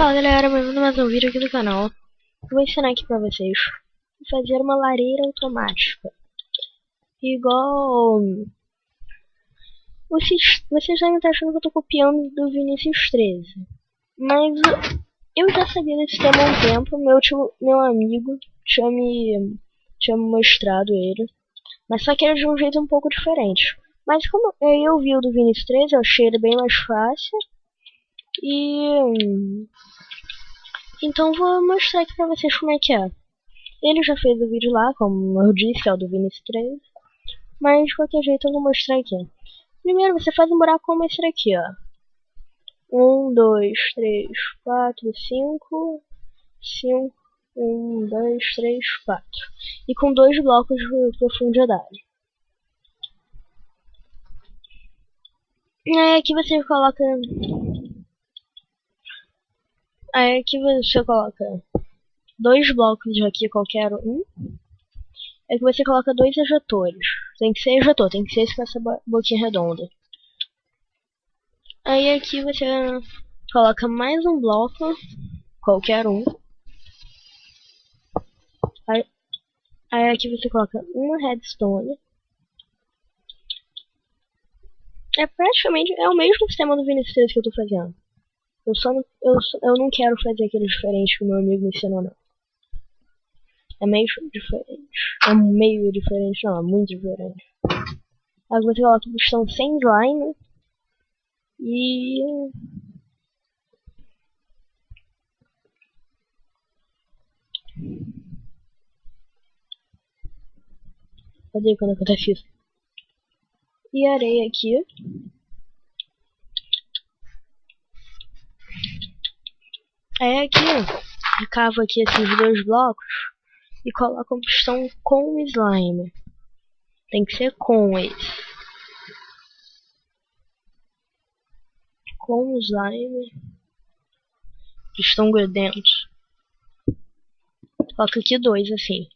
Fala galera, bem-vindo a mais um vídeo aqui do canal. Eu vou ensinar aqui pra vocês fazer uma lareira automática. Igual... Vocês, vocês devem estar achando que eu tô copiando do Vinicius 13. Mas eu já sabia desse tema há um tempo. Meu, tio, meu amigo tinha me, tinha me mostrado ele. Mas só que era de um jeito um pouco diferente. Mas como eu vi o do Vinicius 13, eu achei ele bem mais fácil. E... Então vou mostrar aqui pra vocês como é que é. Ele já fez o vídeo lá, como eu disse, é o do Vinicius 13. Mas de qualquer jeito eu vou mostrar aqui. Primeiro você faz um buraco como esse daqui, ó. 1, 2, 3, 4, 5, 5, 1, 2, 3, 4. E com dois blocos de profundidade. Aí aqui você coloca Aí aqui você coloca dois blocos aqui, qualquer um. É que você coloca dois ejetores. Tem que ser ejetor, tem que ser esse com essa boquinha redonda. Aí aqui você coloca mais um bloco, qualquer um. Aí, aí aqui você coloca uma redstone. É praticamente é o mesmo sistema do Vinicius que eu tô fazendo. Eu só não, eu, eu não quero fazer aquele diferente que o meu amigo me ensinou, não. É meio diferente. É meio diferente, não, é muito diferente. Aí você coloca o pistão sem slime. E... Cadê quando acontece isso? E areia aqui. Aí aqui, ó, cava aqui esses dois blocos e coloca um pistão com slime. Tem que ser com esse. Com slime. Pistão grudento. Coloca aqui dois, assim.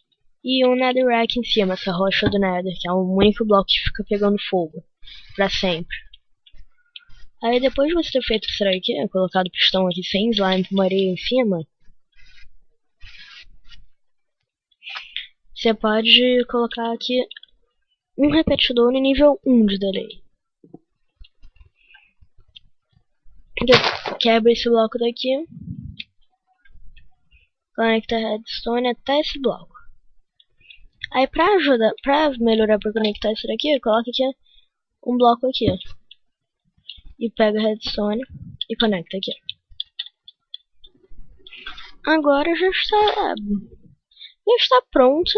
E um netherrack em cima, essa rocha do nether, que é o único bloco que fica pegando fogo. Pra sempre. Aí depois de você ter feito isso aqui, né, colocado o pistão aqui sem slime com areia em cima, você pode colocar aqui um repetidor no nível 1 de delay. Quebra esse bloco daqui. Conecta a redstone até esse bloco. Aí pra ajudar, pra melhorar pra conectar isso daqui, coloca aqui um bloco aqui e pega a redstone e conecta aqui. Agora já está já está pronto.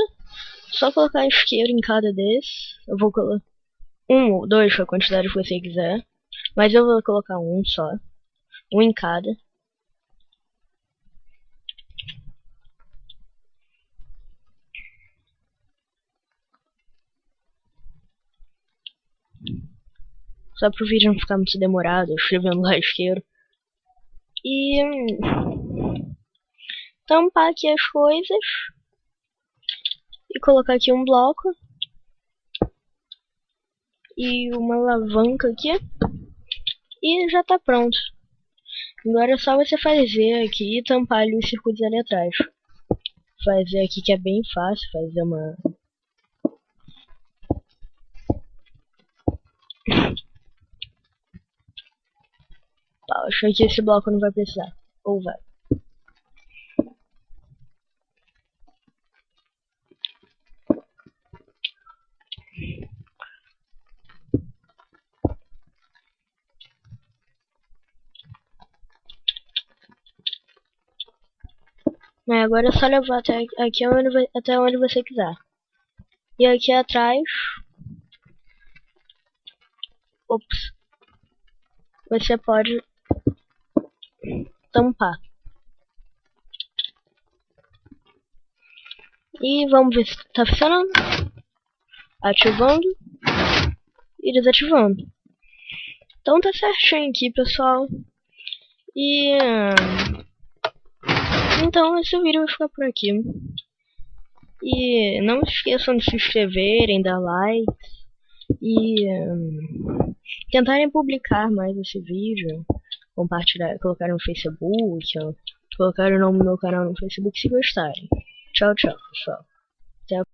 Só colocar isqueiro em cada desses. Eu vou colocar um ou dois, a quantidade que você quiser. Mas eu vou colocar um só. Um em cada. Só pro vídeo não ficar muito demorado, escrevendo lá isqueiro. E tampar aqui as coisas. E colocar aqui um bloco. E uma alavanca aqui. E já tá pronto. Agora é só você fazer aqui e tampar ali os circuitos ali atrás. Fazer aqui que é bem fácil, fazer uma Acho que esse bloco não vai precisar. Ou vai. É, agora é só levar até aqui onde, até onde você quiser. E aqui atrás. Ops. Você pode tampar. E vamos ver se está funcionando. Ativando e desativando. Então tá certinho aqui, pessoal. E então esse vídeo vai ficar por aqui. E não esqueçam de se inscreverem, dar like e um, tentarem publicar mais esse vídeo compartilhar, colocar no Facebook, colocar o nome do meu canal no Facebook se gostarem. Tchau, tchau, pessoal. Até a